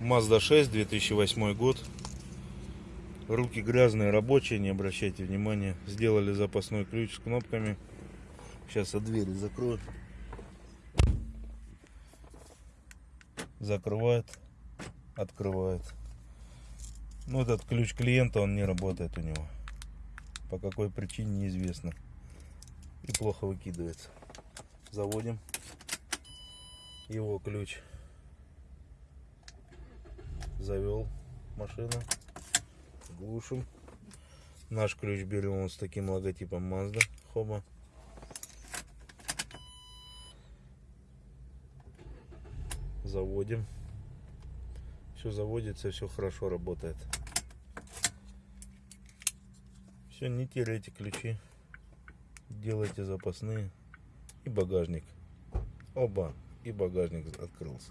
Mazda 6, 2008 год. Руки грязные, рабочие, не обращайте внимания. Сделали запасной ключ с кнопками. Сейчас от двери закрою. Закрывает, открывает. Ну, этот ключ клиента, он не работает у него. По какой причине, неизвестно. И плохо выкидывается. Заводим его ключ завел машину глушим. Наш ключ берем вот с таким логотипом Mazda хоба. Заводим. Все заводится все хорошо работает. Все не теряйте ключи. Делайте запасные. И багажник. Оба. И багажник открылся